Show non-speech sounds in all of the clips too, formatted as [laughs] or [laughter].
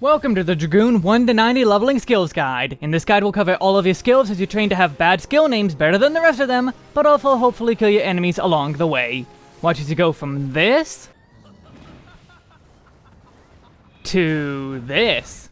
Welcome to the Dragoon 1 to 90 Leveling Skills Guide. In this guide we'll cover all of your skills as you train to have bad skill names better than the rest of them, but also hopefully kill your enemies along the way. Watch as you go from this... to this.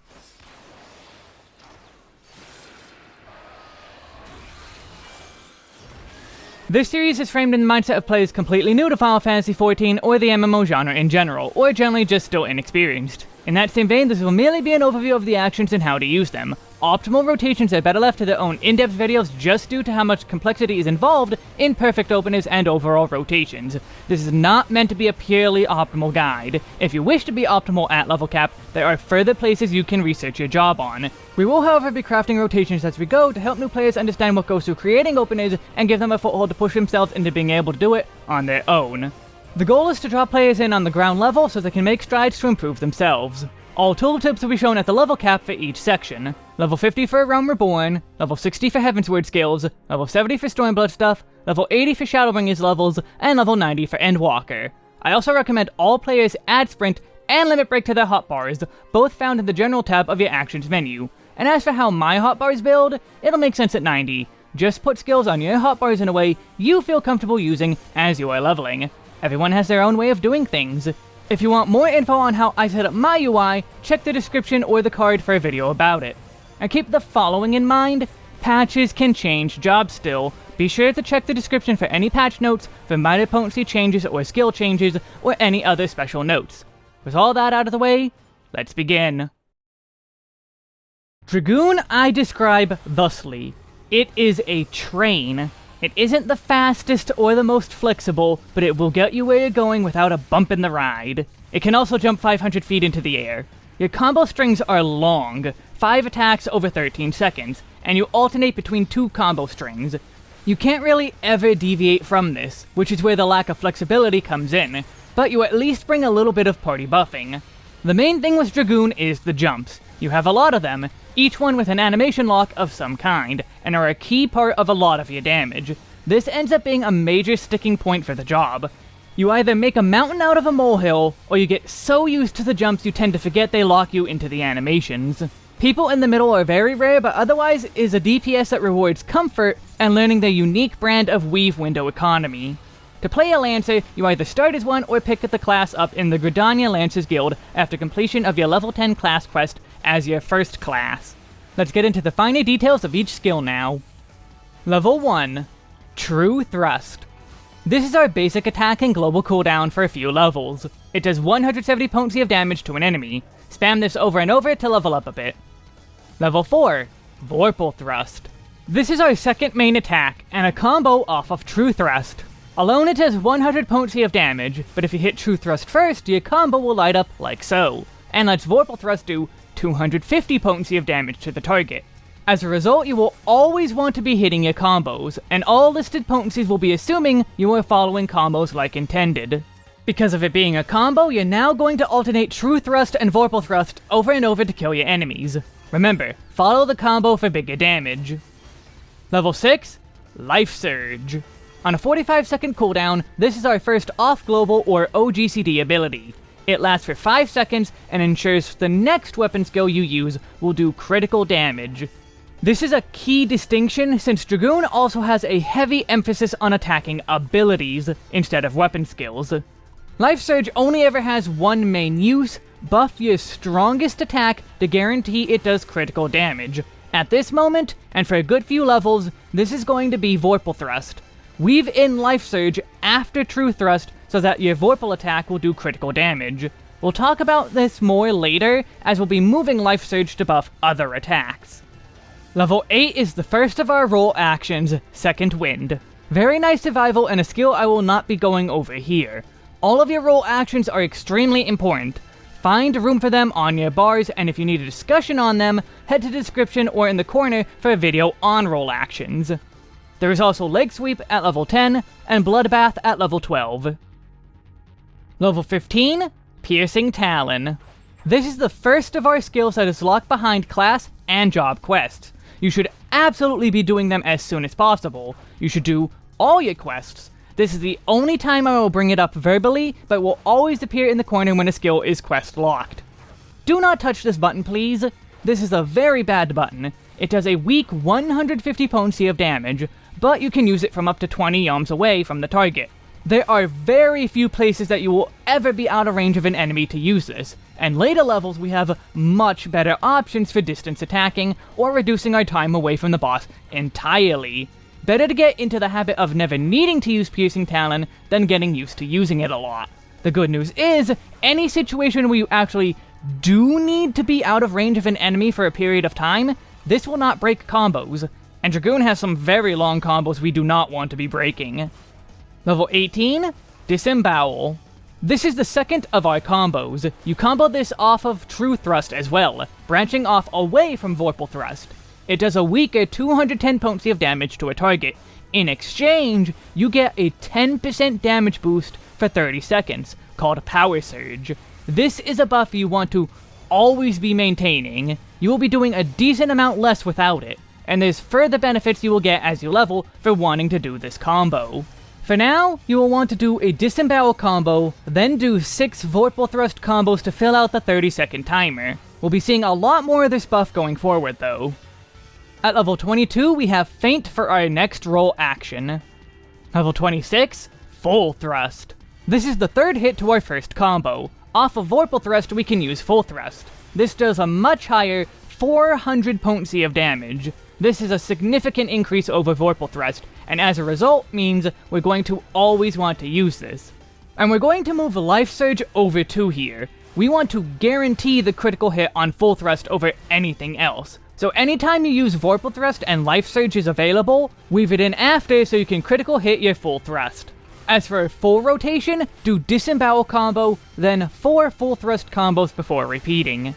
This series is framed in the mindset of players completely new to Final Fantasy XIV or the MMO genre in general, or generally just still inexperienced. In that same vein, this will merely be an overview of the actions and how to use them. Optimal rotations are better left to their own in-depth videos just due to how much complexity is involved in perfect openers and overall rotations. This is not meant to be a purely optimal guide. If you wish to be optimal at level cap, there are further places you can research your job on. We will however be crafting rotations as we go to help new players understand what goes through creating openers and give them a foothold to push themselves into being able to do it on their own. The goal is to draw players in on the ground level so they can make strides to improve themselves. All tooltips will be shown at the level cap for each section. Level 50 for A Realm Reborn, level 60 for Heavensward skills, level 70 for Stormblood stuff, level 80 for Shadowbringers levels, and level 90 for Endwalker. I also recommend all players add Sprint and Limit Break to their hotbars, both found in the General tab of your Actions menu. And as for how my hotbars build, it'll make sense at 90. Just put skills on your hotbars in a way you feel comfortable using as you are leveling. Everyone has their own way of doing things. If you want more info on how I set up my UI, check the description or the card for a video about it. And keep the following in mind, patches can change jobs still. Be sure to check the description for any patch notes for minor potency changes or skill changes or any other special notes. With all that out of the way, let's begin. Dragoon I describe thusly. It is a train it isn't the fastest or the most flexible, but it will get you where you're going without a bump in the ride. It can also jump 500 feet into the air. Your combo strings are long, 5 attacks over 13 seconds, and you alternate between two combo strings. You can't really ever deviate from this, which is where the lack of flexibility comes in, but you at least bring a little bit of party buffing. The main thing with Dragoon is the jumps. You have a lot of them, each one with an animation lock of some kind, and are a key part of a lot of your damage. This ends up being a major sticking point for the job. You either make a mountain out of a molehill, or you get so used to the jumps you tend to forget they lock you into the animations. People in the middle are very rare, but otherwise is a DPS that rewards comfort and learning their unique brand of weave window economy. To play a Lancer, you either start as one or pick the class up in the Gridania Lancers Guild after completion of your level 10 class quest as your first class. Let's get into the finer details of each skill now. Level 1. True Thrust. This is our basic attack and global cooldown for a few levels. It does 170 potency of damage to an enemy. Spam this over and over to level up a bit. Level 4. Vorpal Thrust. This is our second main attack, and a combo off of True Thrust. Alone it does 100 potency of damage, but if you hit True Thrust first, your combo will light up like so, and lets Vorpal Thrust do 250 potency of damage to the target. As a result, you will always want to be hitting your combos, and all listed potencies will be assuming you are following combos like intended. Because of it being a combo, you're now going to alternate True Thrust and Vorpal Thrust over and over to kill your enemies. Remember, follow the combo for bigger damage. Level 6, Life Surge. On a 45 second cooldown, this is our first off-global or OGCD ability. It lasts for 5 seconds and ensures the next weapon skill you use will do critical damage. This is a key distinction since Dragoon also has a heavy emphasis on attacking abilities instead of weapon skills. Life Surge only ever has one main use, buff your strongest attack to guarantee it does critical damage. At this moment, and for a good few levels, this is going to be Vorpal Thrust. Weave in Life Surge after True Thrust so that your Vorpal attack will do critical damage. We'll talk about this more later, as we'll be moving Life Surge to buff other attacks. Level 8 is the first of our role actions, Second Wind. Very nice survival and a skill I will not be going over here. All of your role actions are extremely important. Find room for them on your bars, and if you need a discussion on them, head to description or in the corner for a video on role actions. There is also Leg Sweep at level 10, and Bloodbath at level 12. Level 15, Piercing Talon. This is the first of our skills that is locked behind class and job quests. You should absolutely be doing them as soon as possible. You should do all your quests. This is the only time I will bring it up verbally, but will always appear in the corner when a skill is quest locked. Do not touch this button, please. This is a very bad button. It does a weak 150 potency of damage, but you can use it from up to 20 yalms away from the target. There are very few places that you will ever be out of range of an enemy to use this, and later levels we have much better options for distance attacking or reducing our time away from the boss entirely. Better to get into the habit of never needing to use Piercing Talon than getting used to using it a lot. The good news is, any situation where you actually do need to be out of range of an enemy for a period of time, this will not break combos, and Dragoon has some very long combos we do not want to be breaking. Level 18, Disembowel. This is the second of our combos. You combo this off of True Thrust as well, branching off away from Vorpal Thrust. It does a weaker 210 potency of damage to a target. In exchange, you get a 10% damage boost for 30 seconds, called Power Surge. This is a buff you want to always be maintaining. You will be doing a decent amount less without it, and there's further benefits you will get as you level for wanting to do this combo. For now, you will want to do a disembowel combo, then do 6 Vorpal Thrust combos to fill out the 30 second timer. We'll be seeing a lot more of this buff going forward though. At level 22, we have Feint for our next role action. Level 26, Full Thrust. This is the third hit to our first combo. Off of Vorpal Thrust, we can use Full Thrust. This does a much higher 400 potency of damage. This is a significant increase over Vorpal Thrust, and as a result means we're going to always want to use this. And we're going to move Life Surge over to here. We want to guarantee the critical hit on Full Thrust over anything else. So anytime you use Vorpal Thrust and Life Surge is available, weave it in after so you can critical hit your Full Thrust. As for full rotation, do Disembowel combo, then 4 Full Thrust combos before repeating.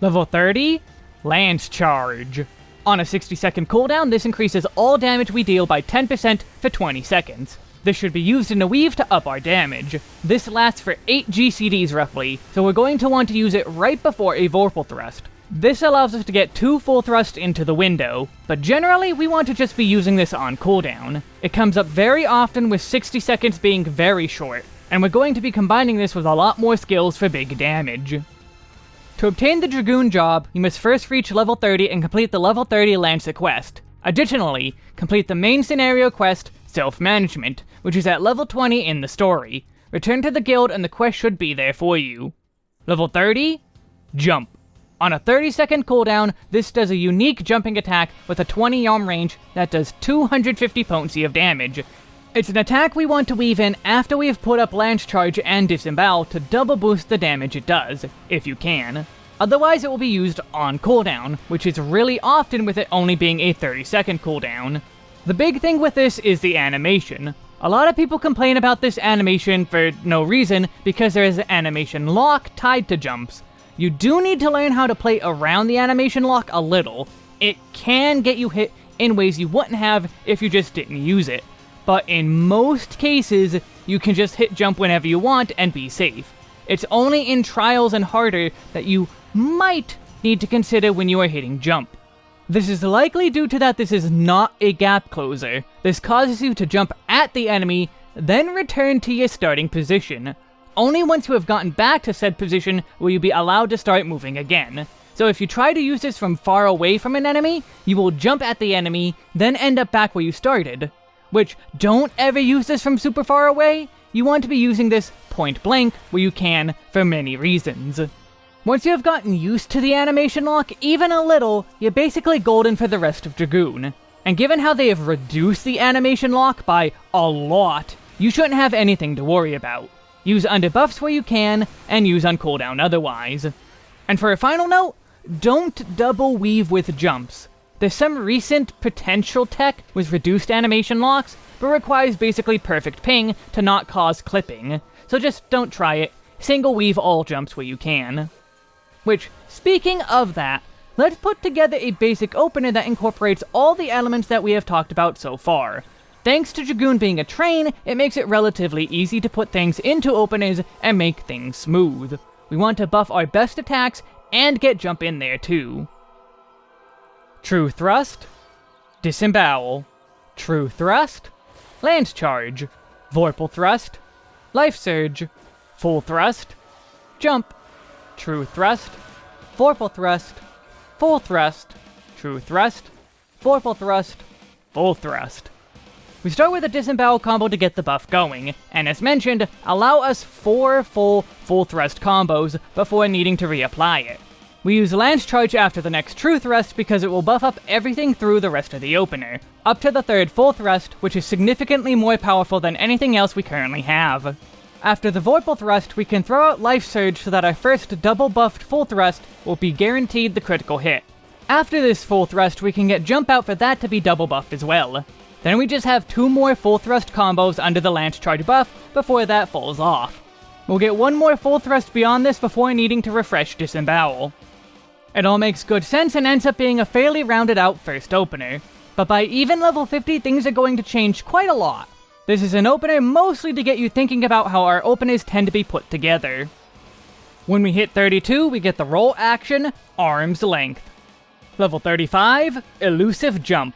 Level 30, Lance Charge. On a 60 second cooldown, this increases all damage we deal by 10% for 20 seconds. This should be used in a weave to up our damage. This lasts for 8 GCDs roughly, so we're going to want to use it right before a Vorpal Thrust. This allows us to get 2 full thrusts into the window, but generally we want to just be using this on cooldown. It comes up very often with 60 seconds being very short, and we're going to be combining this with a lot more skills for big damage. To obtain the Dragoon job, you must first reach level 30 and complete the level 30 Lancer quest. Additionally, complete the main scenario quest, Self-Management, which is at level 20 in the story. Return to the guild and the quest should be there for you. Level 30, Jump. On a 30 second cooldown, this does a unique jumping attack with a 20 yalm range that does 250 potency of damage. It's an attack we want to weave in after we have put up Lance Charge and Disembowel to double boost the damage it does, if you can. Otherwise it will be used on cooldown, which is really often with it only being a 30 second cooldown. The big thing with this is the animation. A lot of people complain about this animation for no reason because there is an animation lock tied to jumps. You do need to learn how to play around the animation lock a little. It can get you hit in ways you wouldn't have if you just didn't use it but in most cases, you can just hit jump whenever you want and be safe. It's only in trials and harder that you might need to consider when you are hitting jump. This is likely due to that this is not a gap closer. This causes you to jump at the enemy, then return to your starting position. Only once you have gotten back to said position will you be allowed to start moving again. So if you try to use this from far away from an enemy, you will jump at the enemy, then end up back where you started which don't ever use this from super far away. You want to be using this point blank where you can for many reasons. Once you have gotten used to the animation lock even a little, you're basically golden for the rest of Dragoon. And given how they have reduced the animation lock by a lot, you shouldn't have anything to worry about. Use underbuffs where you can, and use on cooldown otherwise. And for a final note, don't double weave with jumps. There's some recent potential tech with reduced animation locks, but requires basically perfect ping to not cause clipping, so just don't try it. Single weave all jumps where you can. Which, speaking of that, let's put together a basic opener that incorporates all the elements that we have talked about so far. Thanks to Dragoon being a train, it makes it relatively easy to put things into openers and make things smooth. We want to buff our best attacks and get jump in there too. True Thrust, Disembowel, True Thrust, Lance Charge, Vorpal Thrust, Life Surge, Full Thrust, Jump, true thrust, vorpal thrust, full thrust, true thrust, vorpal thrust, full thrust. We start with a disembowel combo to get the buff going, and as mentioned, allow us 4 full full thrust combos before needing to reapply it. We use Lance Charge after the next True Thrust because it will buff up everything through the rest of the opener, up to the third Full Thrust, which is significantly more powerful than anything else we currently have. After the Vorpal Thrust, we can throw out Life Surge so that our first double buffed Full Thrust will be guaranteed the critical hit. After this Full Thrust, we can get Jump Out for that to be double buffed as well. Then we just have two more Full Thrust combos under the Lance Charge buff before that falls off. We'll get one more Full Thrust beyond this before needing to refresh Disembowel. It all makes good sense and ends up being a fairly rounded out first opener. But by even level 50, things are going to change quite a lot. This is an opener mostly to get you thinking about how our openers tend to be put together. When we hit 32, we get the role action, Arm's Length. Level 35, Elusive Jump.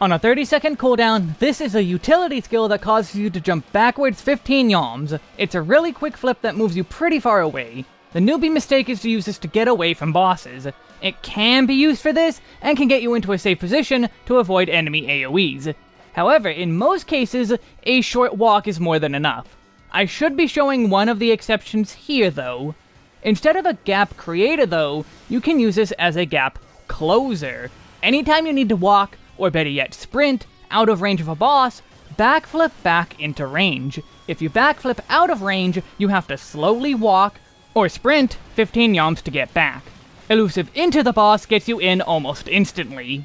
On a 30 second cooldown, this is a utility skill that causes you to jump backwards 15 yalms. It's a really quick flip that moves you pretty far away. The newbie mistake is to use this to get away from bosses. It can be used for this, and can get you into a safe position to avoid enemy AoEs. However, in most cases, a short walk is more than enough. I should be showing one of the exceptions here though. Instead of a gap creator though, you can use this as a gap closer. Anytime you need to walk, or better yet sprint, out of range of a boss, backflip back into range. If you backflip out of range, you have to slowly walk, or sprint 15 yalms to get back. Elusive into the boss gets you in almost instantly.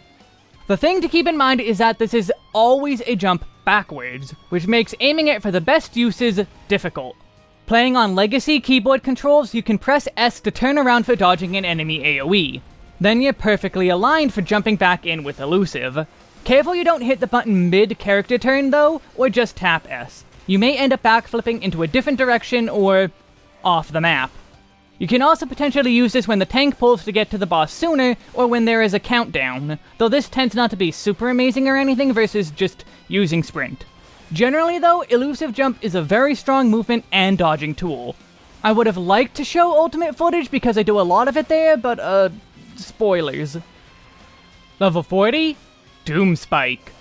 The thing to keep in mind is that this is always a jump backwards, which makes aiming it for the best uses difficult. Playing on legacy keyboard controls, you can press S to turn around for dodging an enemy AoE. Then you're perfectly aligned for jumping back in with Elusive. Careful you don't hit the button mid-character turn though, or just tap S. You may end up backflipping into a different direction or off the map. You can also potentially use this when the tank pulls to get to the boss sooner, or when there is a countdown, though this tends not to be super amazing or anything versus just using sprint. Generally though, Elusive Jump is a very strong movement and dodging tool. I would have liked to show ultimate footage because I do a lot of it there, but uh, spoilers. Level 40, Doom Spike.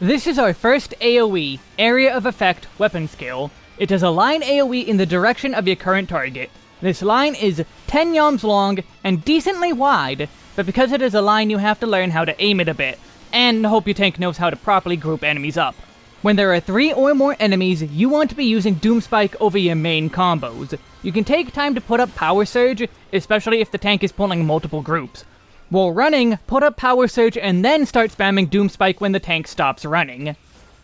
This is our first AoE, Area of Effect, weapon skill, it does a line AoE in the direction of your current target. This line is 10 yalms long and decently wide, but because it is a line you have to learn how to aim it a bit, and hope your tank knows how to properly group enemies up. When there are 3 or more enemies, you want to be using Doomspike over your main combos. You can take time to put up Power Surge, especially if the tank is pulling multiple groups. While running, put up Power Surge and then start spamming Doomspike when the tank stops running.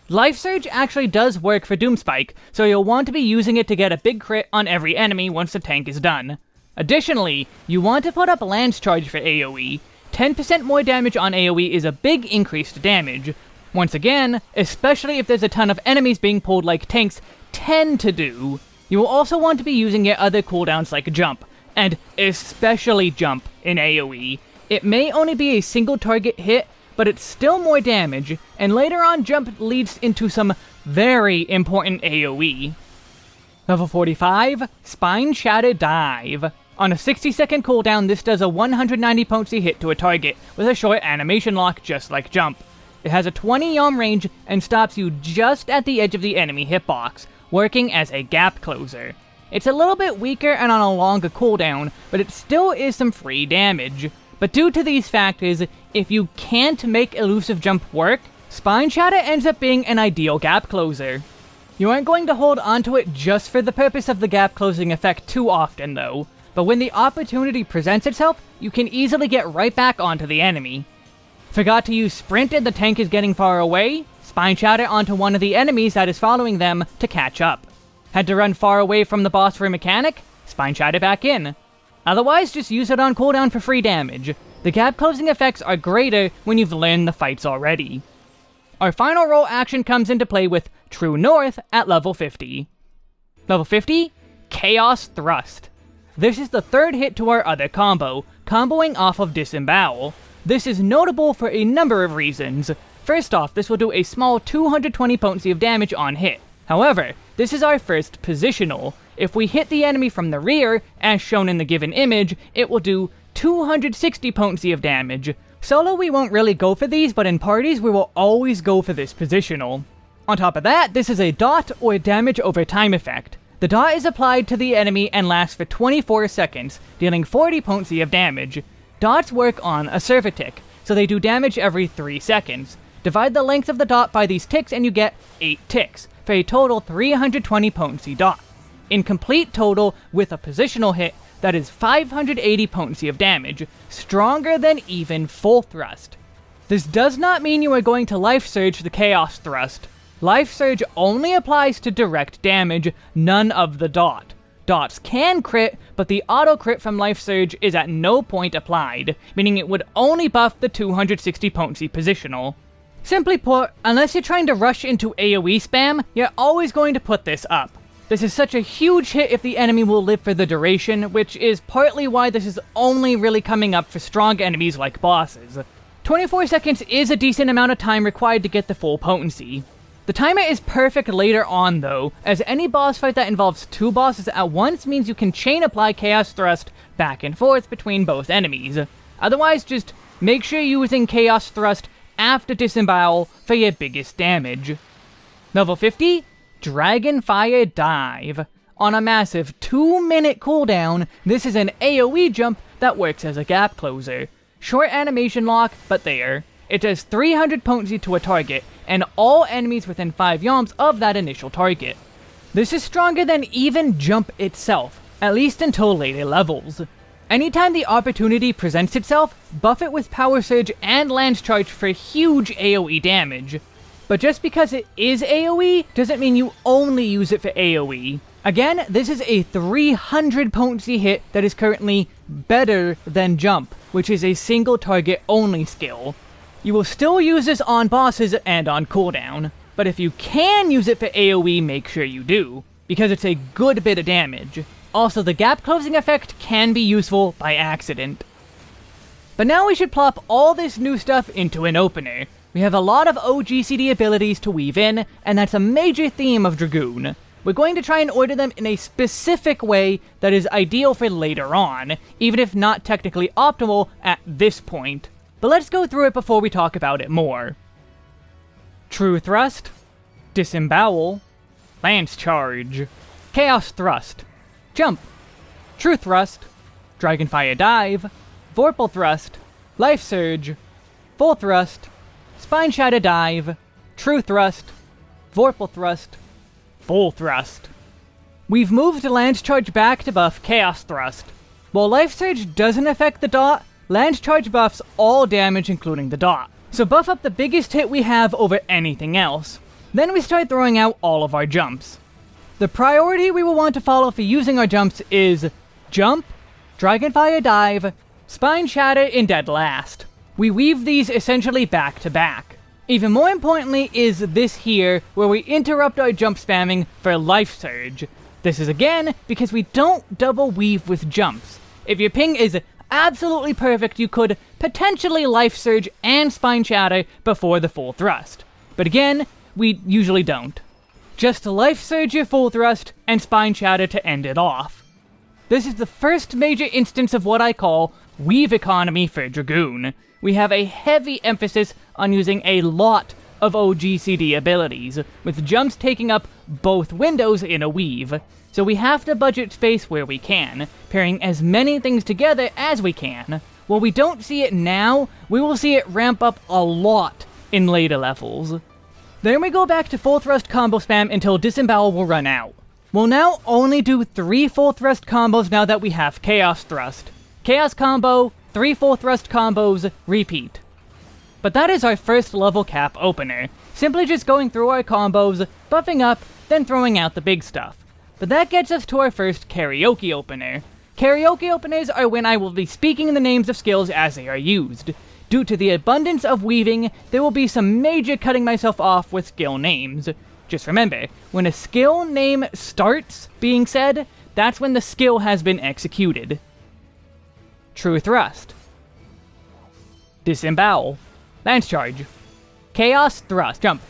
Life Surge actually does work for Doomspike, so you'll want to be using it to get a big crit on every enemy once the tank is done. Additionally, you want to put up Lance Charge for AoE. 10% more damage on AoE is a big increase to damage. Once again, especially if there's a ton of enemies being pulled like tanks tend to do. You will also want to be using your other cooldowns like Jump, and especially Jump in AoE. It may only be a single target hit, but it's still more damage, and later on jump leads into some very important AoE. Level 45, Spine Shatter Dive. On a 60 second cooldown, this does a 190 potency hit to a target, with a short animation lock just like Jump. It has a 20 yalm range and stops you just at the edge of the enemy hitbox, working as a gap closer. It's a little bit weaker and on a longer cooldown, but it still is some free damage. But due to these factors, if you can't make Elusive Jump work, Spine Shatter ends up being an ideal gap closer. You aren't going to hold onto it just for the purpose of the gap closing effect too often though, but when the opportunity presents itself, you can easily get right back onto the enemy. Forgot to use Sprint and the tank is getting far away? Spine Shatter onto one of the enemies that is following them to catch up. Had to run far away from the boss for a mechanic? Spine Shatter back in. Otherwise, just use it on cooldown for free damage. The gap closing effects are greater when you've learned the fights already. Our final role action comes into play with True North at level 50. Level 50, Chaos Thrust. This is the third hit to our other combo, comboing off of Disembowel. This is notable for a number of reasons. First off, this will do a small 220 potency of damage on hit. However, this is our first positional. If we hit the enemy from the rear, as shown in the given image, it will do 260 potency of damage. Solo we won't really go for these, but in parties we will always go for this positional. On top of that, this is a dot or damage over time effect. The dot is applied to the enemy and lasts for 24 seconds, dealing 40 potency of damage. Dots work on a server tick, so they do damage every 3 seconds. Divide the length of the dot by these ticks and you get 8 ticks, for a total 320 potency dot. In complete total, with a positional hit, that is 580 potency of damage, stronger than even full thrust. This does not mean you are going to life surge the chaos thrust. Life Surge only applies to direct damage, none of the dot. Dots can crit, but the auto crit from Life Surge is at no point applied, meaning it would only buff the 260 potency positional. Simply put, unless you're trying to rush into AoE spam, you're always going to put this up. This is such a huge hit if the enemy will live for the duration, which is partly why this is only really coming up for strong enemies like bosses. 24 seconds is a decent amount of time required to get the full potency. The timer is perfect later on though, as any boss fight that involves two bosses at once means you can chain apply Chaos Thrust back and forth between both enemies. Otherwise, just make sure you're using Chaos Thrust after Disembowel for your biggest damage. Level 50, Dragonfire Dive. On a massive 2 minute cooldown, this is an AoE jump that works as a gap closer. Short animation lock, but there. It does 300 potency to a target, and all enemies within 5 yalms of that initial target. This is stronger than even Jump itself, at least until later levels. Anytime the opportunity presents itself, buff it with Power Surge and Lance Charge for huge AoE damage. But just because it is AoE, doesn't mean you only use it for AoE. Again, this is a 300 potency hit that is currently better than Jump, which is a single target only skill. You will still use this on bosses and on cooldown, but if you can use it for AoE, make sure you do, because it's a good bit of damage. Also, the gap closing effect can be useful by accident. But now we should plop all this new stuff into an opener. We have a lot of OGCD abilities to weave in, and that's a major theme of Dragoon. We're going to try and order them in a specific way that is ideal for later on, even if not technically optimal at this point. But let's go through it before we talk about it more. True Thrust, Disembowel, Lance Charge, Chaos Thrust, Jump, True Thrust, Dragonfire Dive, Vorpal Thrust, Life Surge, Full Thrust, Spine Shatter Dive, True Thrust, Vorpal Thrust, Full Thrust. We've moved Lance Charge back to buff Chaos Thrust. While Life Surge doesn't affect the dot, Lance Charge buffs all damage including the dot. So buff up the biggest hit we have over anything else. Then we start throwing out all of our jumps. The priority we will want to follow for using our jumps is Jump, Dragonfire Dive, Spine Shatter, in dead last. We weave these essentially back to back. Even more importantly is this here, where we interrupt our jump spamming for Life Surge. This is again because we don't double weave with jumps. If your ping is absolutely perfect, you could potentially Life Surge and Spine Shatter before the full thrust. But again, we usually don't. Just Life Surge your full thrust and Spine Shatter to end it off. This is the first major instance of what I call weave economy for Dragoon. We have a heavy emphasis on using a lot of OGCD abilities, with jumps taking up both windows in a weave so we have to budget space where we can, pairing as many things together as we can. While we don't see it now, we will see it ramp up a lot in later levels. Then we go back to full thrust combo spam until disembowel will run out. We'll now only do 3 full thrust combos now that we have chaos thrust. Chaos combo, 3 full thrust combos, repeat. But that is our first level cap opener. Simply just going through our combos, buffing up, then throwing out the big stuff. But that gets us to our first karaoke opener. Karaoke openers are when I will be speaking the names of skills as they are used. Due to the abundance of weaving, there will be some major cutting myself off with skill names. Just remember, when a skill name starts being said, that's when the skill has been executed. True Thrust. Disembowel. Lance Charge. Chaos Thrust. Jump.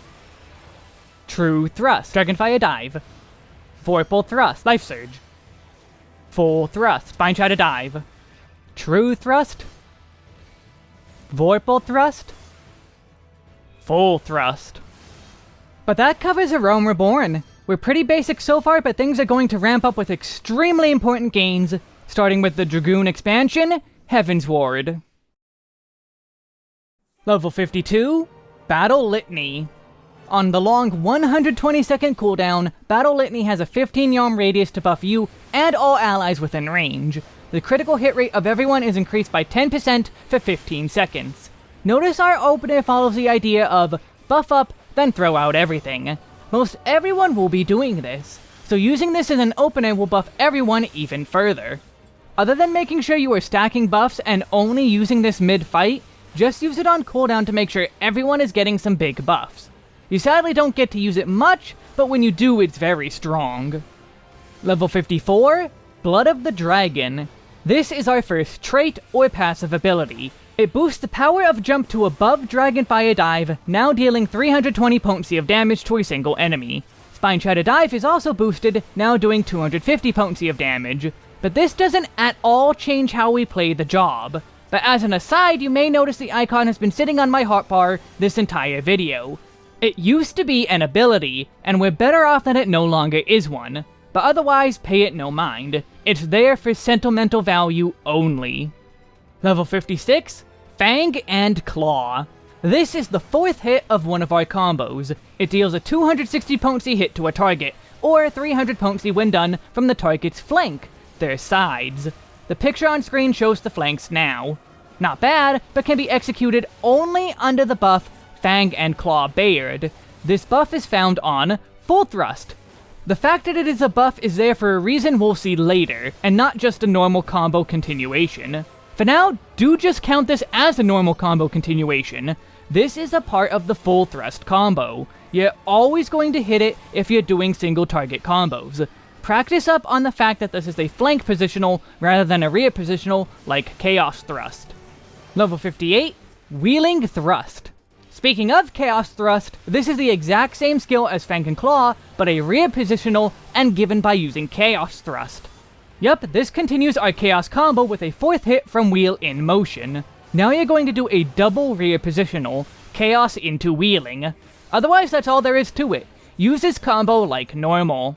True Thrust. Dragonfire Dive. Vorpal Thrust, Life Surge. Full thrust. Spine Shatter Dive. True thrust. Vorpal thrust. Full thrust. But that covers a Realm Reborn. We're pretty basic so far, but things are going to ramp up with extremely important gains, starting with the Dragoon expansion, Heavensward. Level 52, Battle Litany. On the long 120 second cooldown, Battle Litany has a 15 yalm radius to buff you and all allies within range. The critical hit rate of everyone is increased by 10% for 15 seconds. Notice our opener follows the idea of buff up, then throw out everything. Most everyone will be doing this, so using this as an opener will buff everyone even further. Other than making sure you are stacking buffs and only using this mid-fight, just use it on cooldown to make sure everyone is getting some big buffs. You sadly don't get to use it much, but when you do, it's very strong. Level 54, Blood of the Dragon. This is our first trait or passive ability. It boosts the power of jump to above Dragonfire Dive, now dealing 320 potency of damage to a single enemy. Spine Shatter Dive is also boosted, now doing 250 potency of damage. But this doesn't at all change how we play the job. But as an aside, you may notice the icon has been sitting on my hotbar this entire video. It used to be an ability, and we're better off that it no longer is one. But otherwise, pay it no mind. It's there for sentimental value only. Level 56, Fang and Claw. This is the fourth hit of one of our combos. It deals a 260 potency hit to a target, or 300 potency when done from the target's flank, their sides. The picture on screen shows the flanks now. Not bad, but can be executed only under the buff Fang and Claw Bared. This buff is found on Full Thrust. The fact that it is a buff is there for a reason we'll see later, and not just a normal combo continuation. For now, do just count this as a normal combo continuation. This is a part of the Full Thrust combo. You're always going to hit it if you're doing single target combos. Practice up on the fact that this is a flank positional rather than a rear positional like Chaos Thrust. Level 58, Wheeling Thrust. Speaking of Chaos Thrust, this is the exact same skill as Fang and Claw, but a rear positional and given by using Chaos Thrust. Yup, this continues our Chaos combo with a fourth hit from Wheel in motion. Now you're going to do a double rear positional, Chaos into Wheeling. Otherwise, that's all there is to it. Use this combo like normal.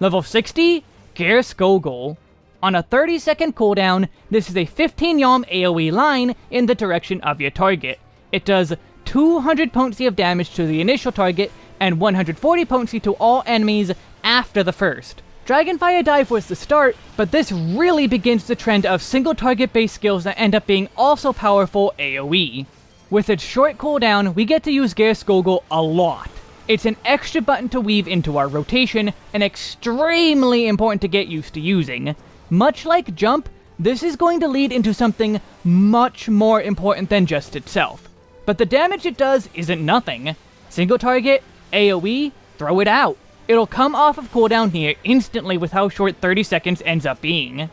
Level 60, Geirskogul. On a 30 second cooldown, this is a 15 yalm AoE line in the direction of your target. It does 200 potency of damage to the initial target, and 140 potency to all enemies after the first. Dragonfire Dive was the start, but this really begins the trend of single target based skills that end up being also powerful AoE. With its short cooldown, we get to use Geirskogul a lot. It's an extra button to weave into our rotation, and extremely important to get used to using. Much like Jump, this is going to lead into something much more important than just itself. But the damage it does isn't nothing. Single target, AoE, throw it out. It'll come off of cooldown here instantly with how short 30 seconds ends up being.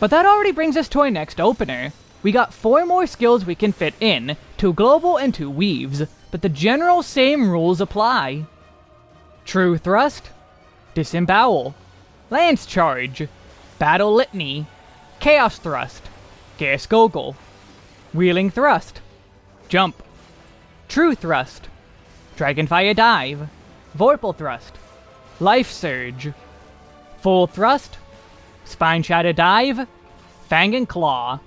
But that already brings us to our next opener. We got four more skills we can fit in, two global and two weaves, but the general same rules apply. True Thrust, Disembowel, Lance Charge, Battle Litany, Chaos Thrust, Geirskogul, Wheeling Thrust, Jump. True Thrust. Dragonfire Dive. Vorpal Thrust. Life Surge. Full Thrust. Spine Shatter Dive. Fang and Claw.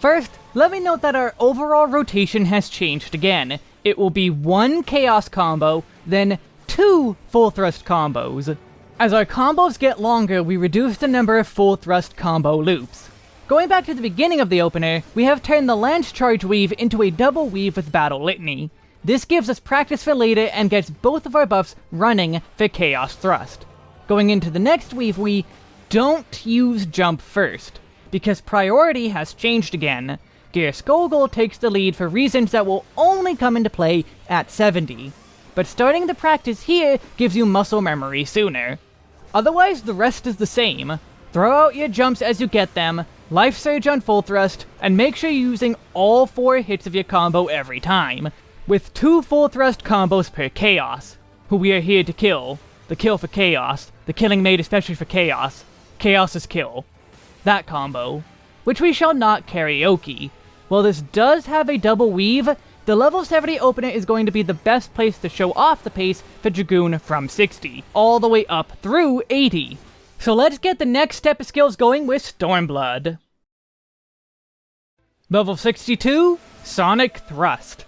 First, let me note that our overall rotation has changed again. It will be one Chaos combo, then two Full Thrust combos. As our combos get longer, we reduce the number of Full Thrust combo loops. Going back to the beginning of the opener, we have turned the Lance Charge weave into a double weave with Battle Litany. This gives us practice for later and gets both of our buffs running for Chaos Thrust. Going into the next weave, we don't use Jump first, because priority has changed again. Geirskogul takes the lead for reasons that will only come into play at 70, but starting the practice here gives you muscle memory sooner. Otherwise, the rest is the same. Throw out your jumps as you get them, Life Surge on full thrust, and make sure you're using all four hits of your combo every time, with two full thrust combos per Chaos, who we are here to kill. The kill for Chaos, the killing made especially for Chaos. Chaos's Kill. That combo. Which we shall not karaoke. While this does have a double weave, the level 70 opener is going to be the best place to show off the pace for Dragoon from 60, all the way up through 80. So let's get the next step of skills going with Stormblood. Level 62, Sonic Thrust.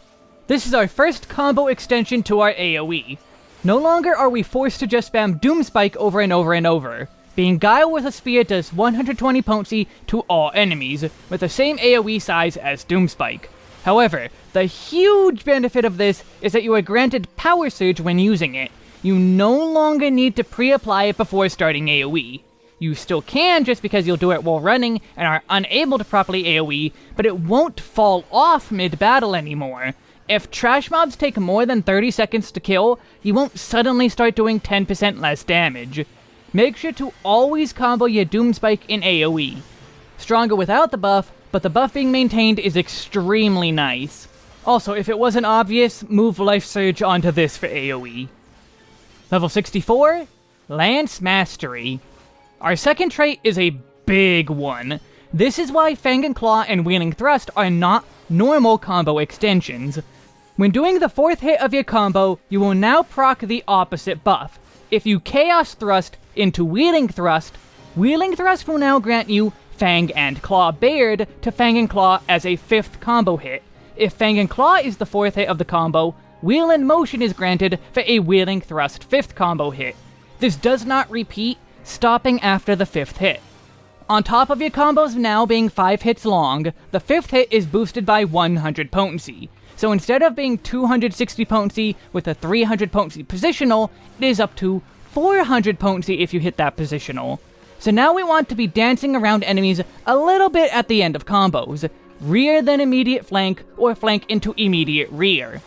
This is our first combo extension to our AoE. No longer are we forced to just spam Doom Spike over and over and over. Being Guile with a Spear does 120 potency to all enemies, with the same AoE size as Doomspike. However, the huge benefit of this is that you are granted Power Surge when using it. You no longer need to pre-apply it before starting AoE. You still can just because you'll do it while running and are unable to properly AoE, but it won't fall off mid-battle anymore. If trash mobs take more than 30 seconds to kill, you won't suddenly start doing 10% less damage. Make sure to always combo your Doom Spike in AoE. Stronger without the buff, but the buff being maintained is extremely nice. Also, if it wasn't obvious, move Life Surge onto this for AoE. Level 64, Lance Mastery. Our second trait is a big one. This is why Fang and Claw and Wheeling Thrust are not normal combo extensions. When doing the fourth hit of your combo, you will now proc the opposite buff. If you Chaos Thrust into Wheeling Thrust, Wheeling Thrust will now grant you Fang and Claw Bared to Fang and Claw as a fifth combo hit. If Fang and Claw is the fourth hit of the combo, Wheel in Motion is granted for a Wheeling Thrust fifth combo hit. This does not repeat, stopping after the fifth hit. On top of your combos now being 5 hits long, the fifth hit is boosted by 100 potency. So instead of being 260 potency with a 300 potency positional, it is up to 400 potency if you hit that positional. So now we want to be dancing around enemies a little bit at the end of combos. Rear then immediate flank, or flank into immediate rear.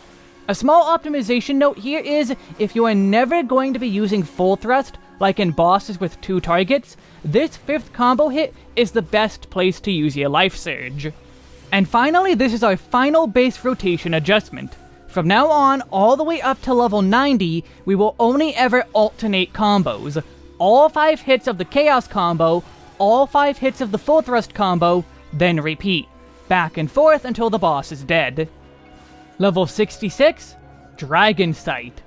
A small optimization note here is, if you are never going to be using full thrust, like in bosses with two targets, this fifth combo hit is the best place to use your Life Surge. And finally, this is our final base rotation adjustment. From now on, all the way up to level 90, we will only ever alternate combos. All 5 hits of the Chaos combo, all 5 hits of the Full Thrust combo, then repeat. Back and forth until the boss is dead. Level 66, Dragon Sight.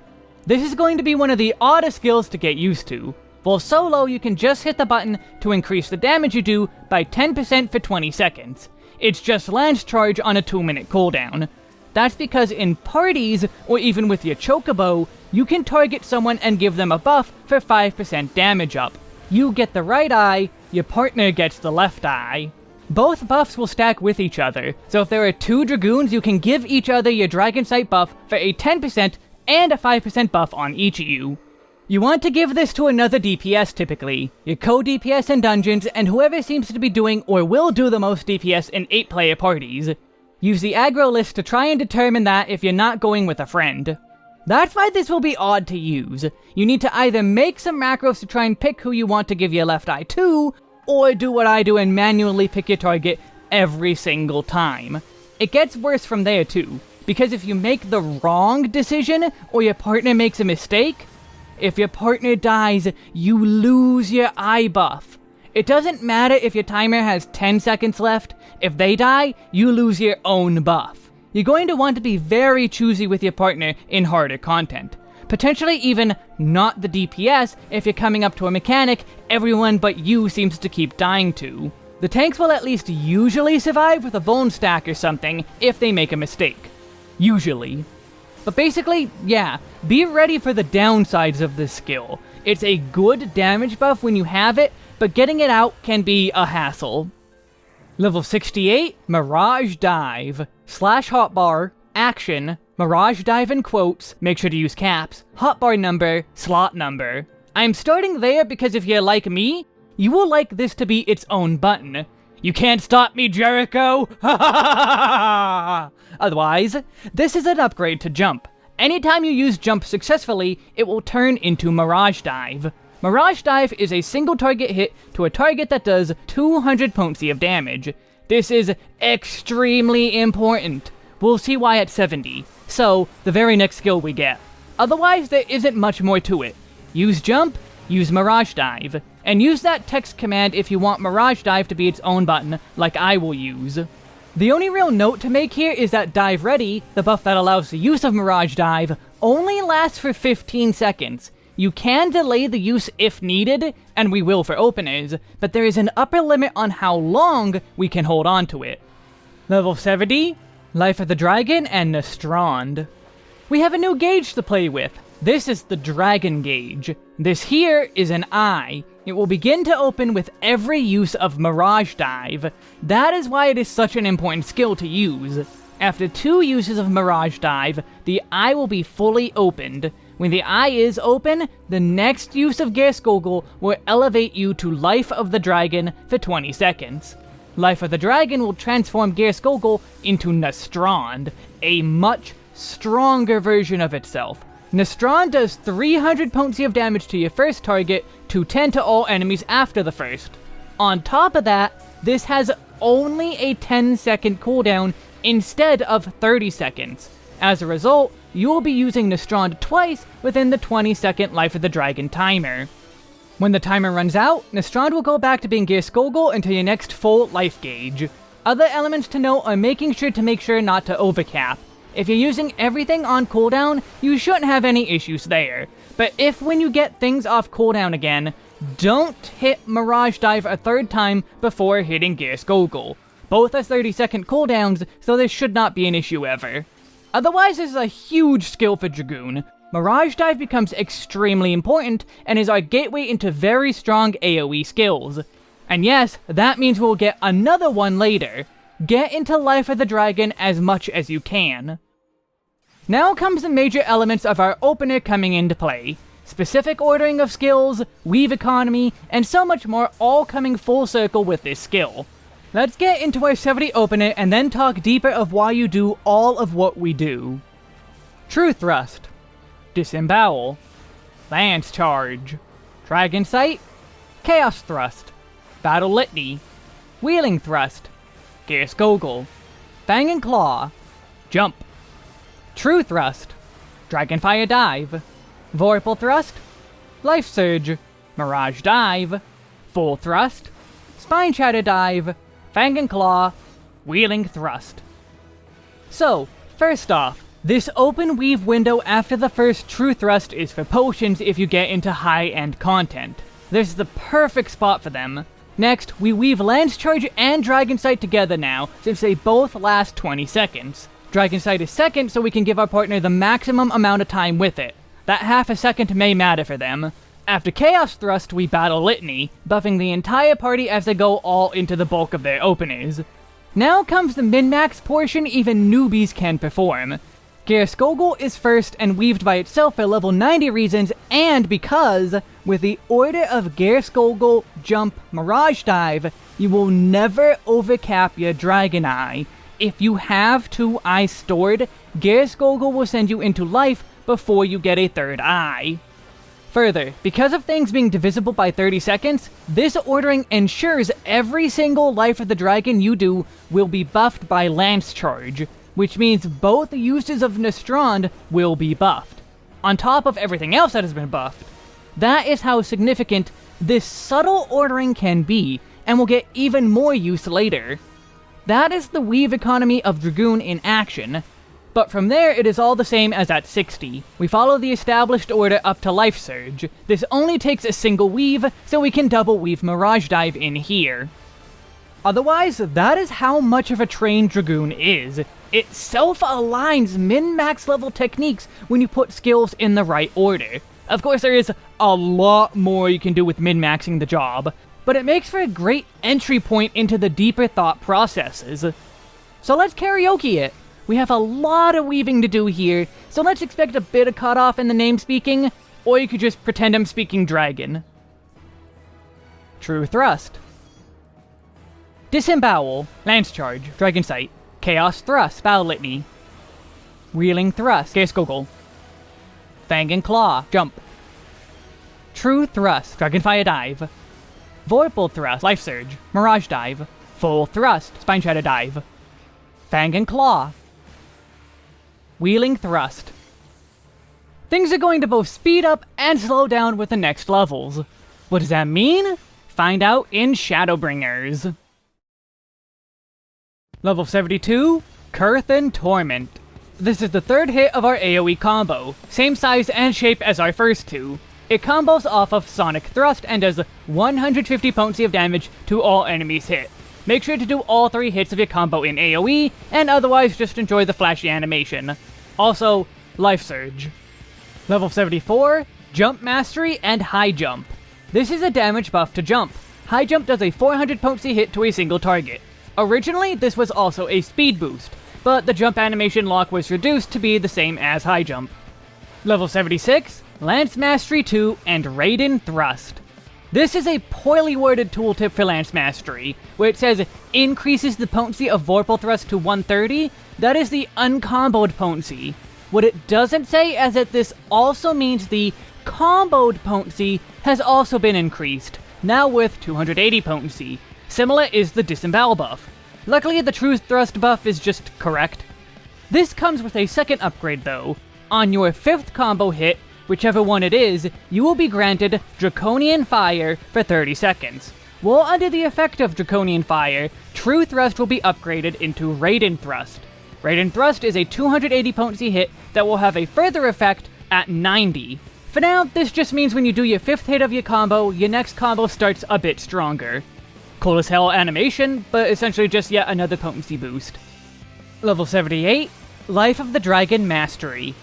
This is going to be one of the oddest skills to get used to. While solo, you can just hit the button to increase the damage you do by 10% for 20 seconds. It's just Lance Charge on a 2 minute cooldown. That's because in parties, or even with your Chocobo, you can target someone and give them a buff for 5% damage up. You get the right eye, your partner gets the left eye. Both buffs will stack with each other, so if there are two Dragoons, you can give each other your Dragon Sight buff for a 10% and a 5% buff on each of you. You want to give this to another DPS typically, your co-DPS in dungeons, and whoever seems to be doing or will do the most DPS in 8-player parties. Use the aggro list to try and determine that if you're not going with a friend. That's why this will be odd to use. You need to either make some macros to try and pick who you want to give your left eye to, or do what I do and manually pick your target every single time. It gets worse from there too, because if you make the wrong decision, or your partner makes a mistake, if your partner dies, you lose your eye buff. It doesn't matter if your timer has 10 seconds left, if they die, you lose your own buff. You're going to want to be very choosy with your partner in harder content. Potentially even not the DPS if you're coming up to a mechanic everyone but you seems to keep dying to. The tanks will at least usually survive with a bone stack or something if they make a mistake. Usually. But basically, yeah, be ready for the downsides of this skill. It's a good damage buff when you have it, but getting it out can be a hassle. Level 68, Mirage Dive. Slash hotbar, action, Mirage Dive in quotes, make sure to use caps, hotbar number, slot number. I'm starting there because if you're like me, you will like this to be its own button. You can't stop me, Jericho! Otherwise, this is an upgrade to Jump. Anytime you use Jump successfully, it will turn into Mirage Dive. Mirage Dive is a single target hit to a target that does 200 potency of damage. This is extremely important. We'll see why at 70. So, the very next skill we get. Otherwise, there isn't much more to it. Use Jump, use Mirage Dive. And use that text command if you want Mirage Dive to be its own button, like I will use. The only real note to make here is that Dive Ready, the buff that allows the use of Mirage Dive, only lasts for 15 seconds. You can delay the use if needed, and we will for openers, but there is an upper limit on how long we can hold on to it. Level 70, Life of the Dragon and Nastrond. We have a new gauge to play with. This is the Dragon Gauge. This here is an eye. It will begin to open with every use of Mirage Dive. That is why it is such an important skill to use. After two uses of Mirage Dive, the eye will be fully opened. When the eye is open, the next use of Geirskogul will elevate you to Life of the Dragon for 20 seconds. Life of the Dragon will transform Geirskogul into Nastrond, a much stronger version of itself. Nastrond does 300 potency of damage to your first target, to 10 to all enemies after the first. On top of that, this has only a 10 second cooldown instead of 30 seconds. As a result, you will be using Nastrond twice within the 20 second Life of the Dragon timer. When the timer runs out, Nastrond will go back to being Geirskogul until your next full life gauge. Other elements to note are making sure to make sure not to overcap. If you're using everything on cooldown, you shouldn't have any issues there. But if when you get things off cooldown again, don't hit Mirage Dive a third time before hitting Geirskogul. Both are 30 second cooldowns, so this should not be an issue ever. Otherwise, this is a huge skill for Dragoon. Mirage Dive becomes extremely important, and is our gateway into very strong AoE skills. And yes, that means we'll get another one later. Get into Life of the Dragon as much as you can. Now comes the major elements of our opener coming into play. Specific ordering of skills, weave economy, and so much more all coming full circle with this skill. Let's get into our 70 opener and then talk deeper of why you do all of what we do. True Thrust, Disembowel, Lance Charge, Dragon Sight, Chaos Thrust, Battle Litany, Wheeling Thrust, Gear Gogol, Fang and Claw, Jump, True Thrust, Dragonfire Dive, Vorpal Thrust, Life Surge, Mirage Dive, Full Thrust, Spine Shatter Dive, Fang and Claw, Wheeling Thrust. So, first off, this open weave window after the first true thrust is for potions if you get into high-end content. This is the perfect spot for them. Next, we weave Lance Charge and Dragon Sight together now, since they both last 20 seconds. Dragon Sight is second, so we can give our partner the maximum amount of time with it. That half a second may matter for them. After Chaos Thrust, we battle Litany, buffing the entire party as they go all into the bulk of their openers. Now comes the min-max portion even newbies can perform. Geirskogul is first and weaved by itself for level 90 reasons, and because, with the order of Geirskogul, Jump, Mirage Dive, you will never overcap your Dragon Eye. If you have two eyes stored, Geirskogul will send you into life before you get a third eye. Further, because of things being divisible by 30 seconds, this ordering ensures every single Life of the Dragon you do will be buffed by Lance Charge, which means both uses of Nastrond will be buffed, on top of everything else that has been buffed. That is how significant this subtle ordering can be, and will get even more use later. That is the weave economy of Dragoon in action, but from there, it is all the same as at 60. We follow the established order up to Life Surge. This only takes a single weave, so we can double weave Mirage Dive in here. Otherwise, that is how much of a trained Dragoon is. It self-aligns min-max level techniques when you put skills in the right order. Of course, there is a lot more you can do with min-maxing the job, but it makes for a great entry point into the deeper thought processes. So let's karaoke it! We have a lot of weaving to do here, so let's expect a bit of cutoff in the name speaking, or you could just pretend I'm speaking dragon. True Thrust. Disembowel, Lance Charge, Dragon Sight, Chaos Thrust, Battle Litany. Wheeling Thrust, Geirskogul. Fang and Claw, Jump. True Thrust, Dragonfire Dive. Vorpal Thrust, Life Surge, Mirage Dive. Full Thrust, Spine Shatter Dive. Fang and Claw, Wheeling Thrust. things are going to both speed up and slow down with the next levels. What does that mean? Find out in Shadowbringers. Level 72, Coerthan Torment. This is the third hit of our AoE combo, same size and shape as our first two. It combos off of Sonic Thrust and does 150 potency of damage to all enemies hit. Make sure to do all three hits of your combo in AoE, and otherwise just enjoy the flashy animation. Also, Life Surge. Level 74, Jump Mastery and High Jump. This is a damage buff to jump. High Jump does a 400 potency hit to a single target. Originally, this was also a speed boost, but the jump animation lock was reduced to be the same as high jump. Level 76, Lance Mastery 2 and Raiden Thrust. This is a poorly worded tooltip for Lance Mastery, where it says increases the potency of Vorpal Thrust to 130, that is the uncomboed potency. What it doesn't say is that this also means the comboed potency has also been increased, now with 280 potency. Similar is the disembowel buff. Luckily, the True Thrust buff is just correct. This comes with a second upgrade though. On your fifth combo hit, whichever one it is, you will be granted Draconian Fire for 30 seconds. While under the effect of Draconian Fire, True Thrust will be upgraded into Raiden Thrust. Raiden Thrust is a 280 potency hit that will have a further effect at 90. For now, this just means when you do your fifth hit of your combo, your next combo starts a bit stronger. Cool as hell animation, but essentially just yet another potency boost. Level 78, Life of the Dragon Mastery.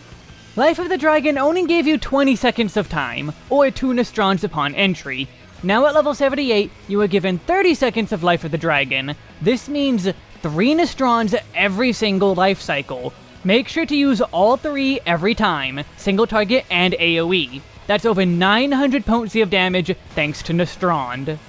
Life of the Dragon only gave you 20 seconds of time, or 2 Nastronds upon entry. Now at level 78, you are given 30 seconds of Life of the Dragon. This means 3 Nastronds every single life cycle. Make sure to use all 3 every time, single target and AoE. That's over 900 potency of damage thanks to Nastrond.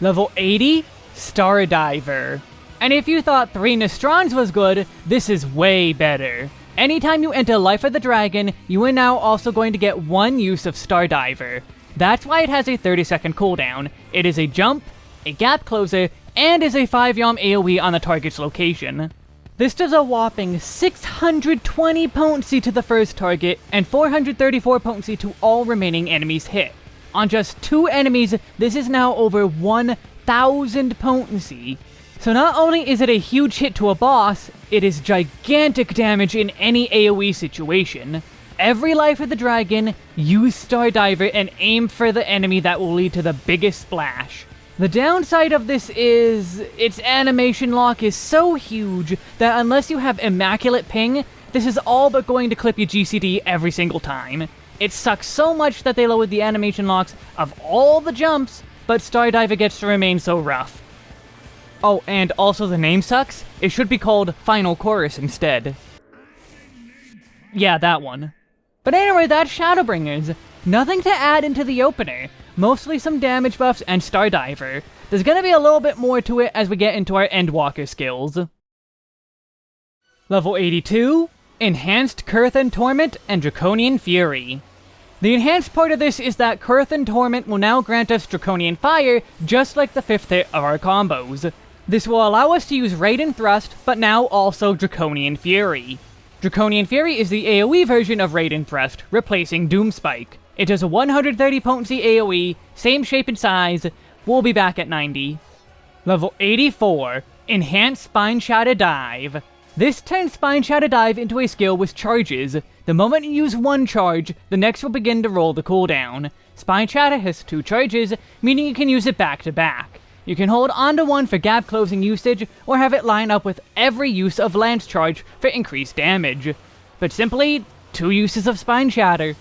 Level 80, Stardiver. And if you thought 3 Nastronds was good, this is way better. Anytime you enter Life of the Dragon, you are now also going to get one use of Stardiver. That's why it has a 30 second cooldown. It is a jump, a gap closer, and is a 5 yalm AoE on the target's location. This does a whopping 620 potency to the first target, and 434 potency to all remaining enemies hit. On just two enemies, this is now over 1000 potency. So not only is it a huge hit to a boss, it is gigantic damage in any AoE situation. Every life of the dragon, use Stardiver and aim for the enemy that will lead to the biggest splash. The downside of this is, its animation lock is so huge that unless you have Immaculate Ping, this is all but going to clip your GCD every single time. It sucks so much that they lowered the animation locks of all the jumps, but Stardiver gets to remain so rough. Oh, and also the name sucks. It should be called Final Chorus instead. Yeah, that one. But anyway, that's Shadowbringers. Nothing to add into the opener. Mostly some damage buffs and Stardiver. There's gonna be a little bit more to it as we get into our Endwalker skills. Level 82, Enhanced Coerthan Torment and Draconian Fury. The enhanced part of this is that Coerthan Torment will now grant us Draconian Fire, just like the fifth hit of our combos. This will allow us to use Raiden Thrust, but now also Draconian Fury. Draconian Fury is the AoE version of Raiden Thrust, replacing Doom Spike. It does a 130 potency AoE, same shape and size, we'll be back at 90. Level 84, Enhanced Spine Shatter Dive. This turns Spine Shatter Dive into a skill with charges. The moment you use one charge, the next will begin to roll the cooldown. Spine Shatter has two charges, meaning you can use it back to back. You can hold onto one for gap closing usage, or have it line up with every use of Lance Charge for increased damage. But simply, two uses of Spine Shatter.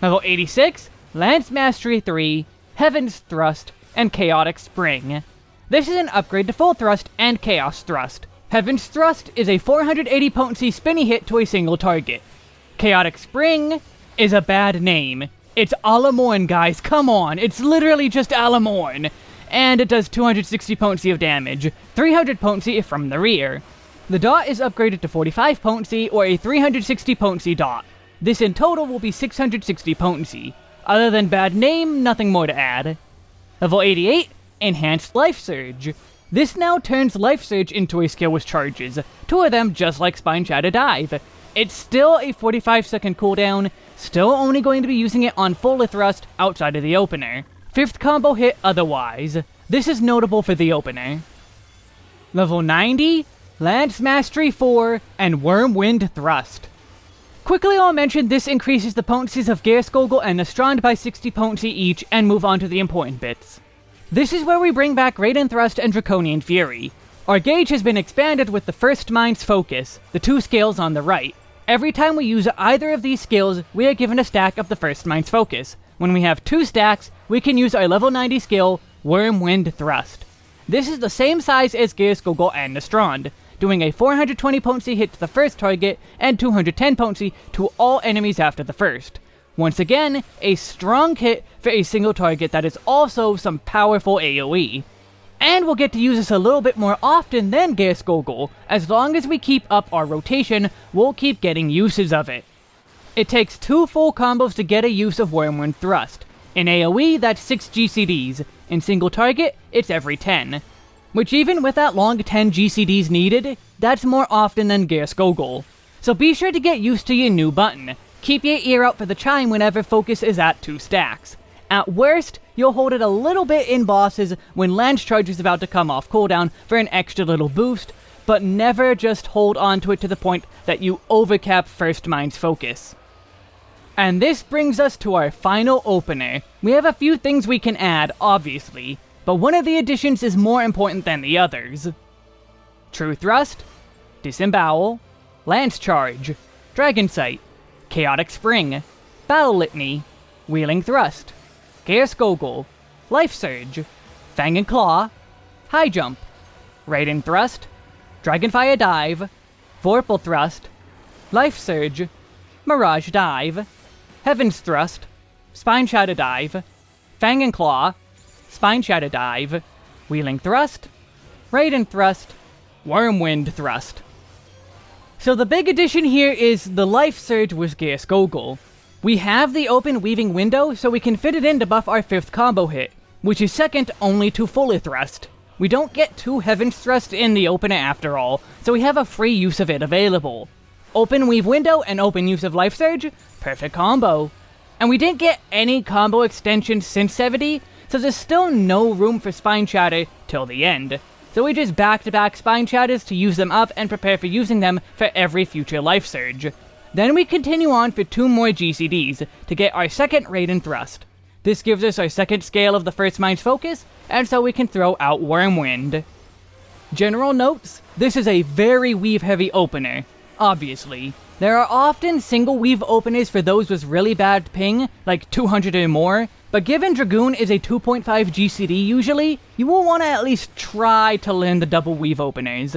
Level 86, Lance Mastery 3, Heaven's Thrust, and Chaotic Spring. This is an upgrade to Full Thrust and Chaos Thrust. Heaven's Thrust is a 480 potency spinny hit to a single target. Chaotic Spring is a bad name. It's Alamorn, guys, come on, it's literally just Alamorn. And it does 260 potency of damage, 300 potency from the rear. The dot is upgraded to 45 potency or a 360 potency dot. This in total will be 660 potency. Other than bad name, nothing more to add. Level 88, Enhanced Life Surge. This now turns Life Surge into a skill with charges, two of them just like Spine Shatter Dive. It's still a 45 second cooldown, still only going to be using it on fully thrust outside of the opener. Fifth combo hit otherwise. This is notable for the opener. Level 90, Lance Mastery 4, and Wyrmwind Thrust. Quickly I'll mention this increases the potencies of Geirskogul and Nastrond by 60 potency each, and move on to the important bits. This is where we bring back Raiden Thrust and Draconian Fury. Our gauge has been expanded with the first mind's focus, the two scales on the right. Every time we use either of these skills, we are given a stack of the first mind's focus. When we have two stacks, we can use our level 90 skill, Wyrmwind Thrust. This is the same size as Gears Geirskogul and Nastrond, doing a 420 potency hit to the first target and 210 potency to all enemies after the first. Once again, a strong hit for a single target that is also some powerful AoE. And we'll get to use this a little bit more often than Geirskogul. As long as we keep up our rotation, we'll keep getting uses of it. It takes two full combos to get a use of Wyrmwind Thrust. In AoE, that's 6 GCDs. In single target, it's every 10. Which even with that long 10 GCDs needed, that's more often than Geirskogul. So be sure to get used to your new button. Keep your ear out for the chime whenever focus is at 2 stacks. At worst, you'll hold it a little bit in bosses when Lance Charge is about to come off cooldown for an extra little boost, but never just hold on to it to the point that you overcap First Mind's focus. And this brings us to our final opener. We have a few things we can add, obviously, but one of the additions is more important than the others. True Thrust, Disembowel, Lance Charge, Dragon Sight, Chaotic Spring, Battle Litany, Wheeling Thrust, Geirskogul, Life Surge, Fang and Claw, High Jump, Raiden Thrust, Dragonfire Dive, Vorpal Thrust, Life Surge, Mirage Dive, Heaven's Thrust, Spine Shatter Dive, Fang and Claw, Spine Shatter Dive, Wheeling Thrust, Raiden Thrust, Wyrmwind Thrust. So the big addition here is the Life Surge with Geirskogul. We have the open weaving window, so we can fit it in to buff our fifth combo hit, which is second only to Fully Thrust. We don't get two Heaven's Thrust in the opener after all, so we have a free use of it available. Open Weave Window and open use of Life Surge, perfect combo. And we didn't get any combo extensions since 70, so there's still no room for Spine Shatter till the end. So we just back-to-back -back Spine Shatters to use them up and prepare for using them for every future Life Surge. Then we continue on for two more GCDs to get our second Raiden Thrust. This gives us our second scale of the first mind's focus, and so we can throw out Wyrmwind. General notes, this is a very weave-heavy opener, obviously. There are often single weave openers for those with really bad ping, like 200 or more, but given Dragoon is a 2.5 GCD usually, you will want to at least try to learn the double weave openers.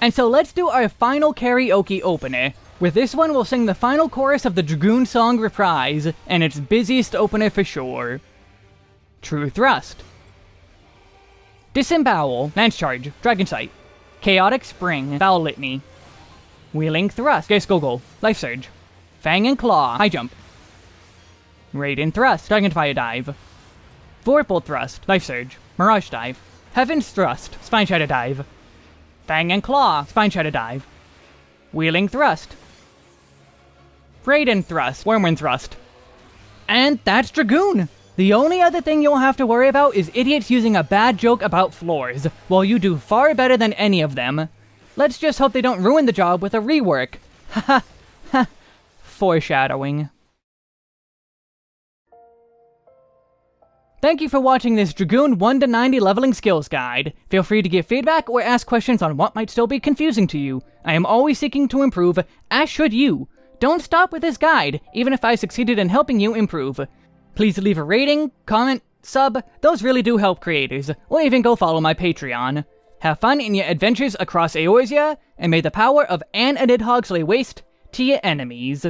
And so let's do our final karaoke opener, with this one, we'll sing the final chorus of the Dragoon song reprise, and its busiest opener for sure. True Thrust. Disembowel, Lance Charge, Dragon Sight, Chaotic Spring, Battle Litany, Wheeling Thrust, Geirskogul, Life Surge, Fang and Claw, High Jump, Raiden Thrust, Dragonfire Dive, Vorpal Thrust, Life Surge, Mirage Dive, Heaven's Thrust, Spine Shatter Dive, Fang and Claw, Spine Shatter Dive, Wheeling Thrust, Raiden Thrust, Wyrmwind Thrust. And that's Dragoon! The only other thing you'll have to worry about is idiots using a bad joke about floors, while you do far better than any of them. Let's just hope they don't ruin the job with a rework. Haha, [laughs] ha, foreshadowing. Thank you for watching this Dragoon 1 to 90 leveling skills guide. Feel free to give feedback or ask questions on what might still be confusing to you. I am always seeking to improve, as should you. Don't stop with this guide, even if I succeeded in helping you improve. Please leave a rating, comment, sub, those really do help creators, or even go follow my Patreon. Have fun in your adventures across Eorzea, and may the power of Anne and Nidhogg lay waste to your enemies.